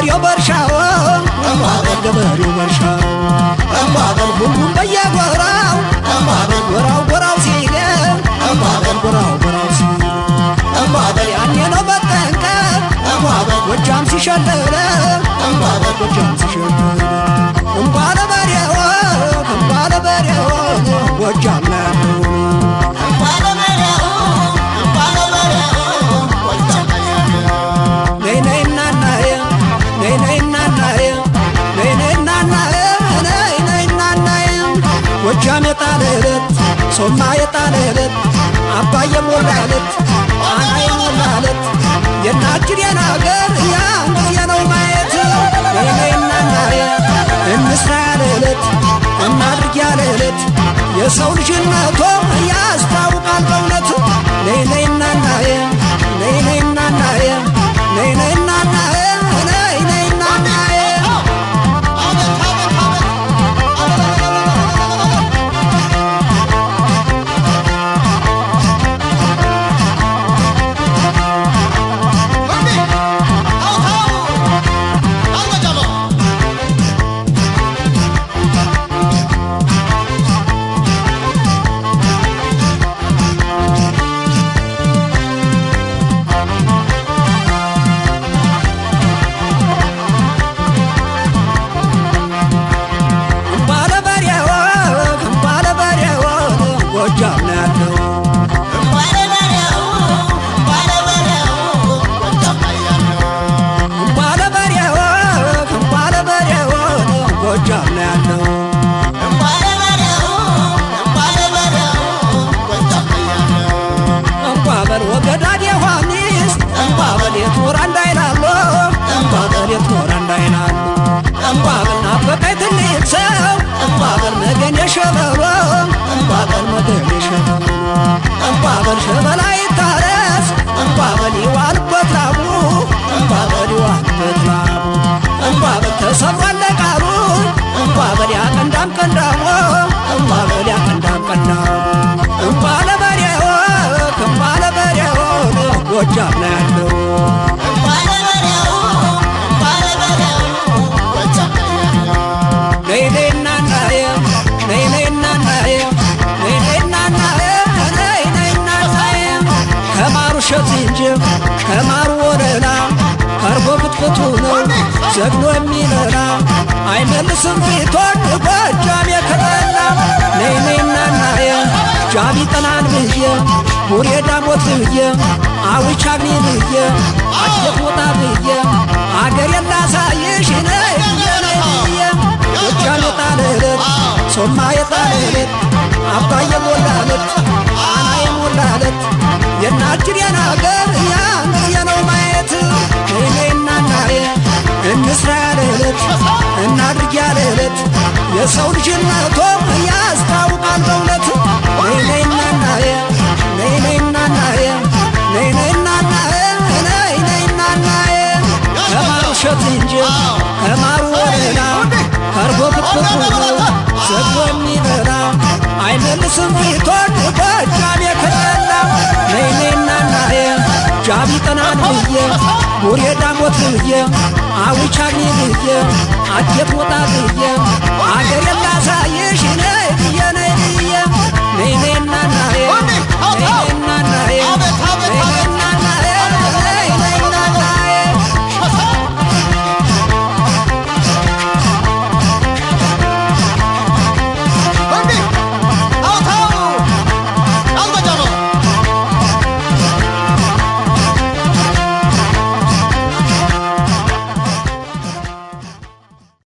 ገበሬው በእርሻው እምባበር ገበሬው በእርሻው እምባበር ሁሉም በየጎራው እምባበር ጎራው ጎራው ሲገብ እምባበር ጎራው ጎራው ሲገብ እምባበር ያኔ ነው መጠንቀቅ እምባበር ጎጃም ሲሸለለ እምባበር ጎጃም ሲሸለለ ሶማ የጣለለት አባየ ሞላለት አና የሞላለት የናችን አገር ያን ነው ማየት እምባበል ናፈቀኝ ትልቅ ሰው እምባበል መገን የሸበሎ እምባበል መገን የሸበሎ እምባበል ሸበላ ይታረስ እምባበል ይዋልበት ላቡ እምባበል ይዋልበት ላቡ እምባበል ተሰብሯል ቃሉ እምባበል ያቀንዳም ቀንዳሞ እምባበል ያቀንዳም ቀንዳሞ እምባለ በሬው እምባለ በሬው ጎጃም ላይ እሸት እንጂ ከማሩ ወለላ ከርቦ ፍትፍቱ ነው ዘግኖ የሚበላ አይመልስም ፊቶን ጎጃም የከበላ ነይ ነይ እናናየ ጃቢ ጠናን ብዬ ቡሬ ዳሞት ብዬ አዊቻግኒ ብዬ አጀት ወጣ ብዬ አገር የላሳይሽ ነይ ብዬ ነይ ብዬ ጎጃም የጣለለት ሶማ የጣለለት አባይ የናችን የናገር ያን ጊዜ ነው ማየት ነይ ነይ እናናየ እንስራ ያለለት እናድርግ ያለለት የሰው ልጅነቶ ያስታውቃል በእውነት ነይ ነይ እናናየ ነይ ነይ እናናየ ነይ ነይ እናናየ ነይ ነይ እናናየ ከማሩ እሸት እንጂ ከማሩ ወለላ ከርቦ ክትክቱ ነው ዘግቦ የሚበላ አይመልስም ፊቶን ጎጃም የከለላ ነይ ነይ እናናየ ጃቢ ጠናን ብዬ ቡሬ ዳሞት ብዬ አዊቻግኒ ብዬ አጀት ወጣ ብዬ አገር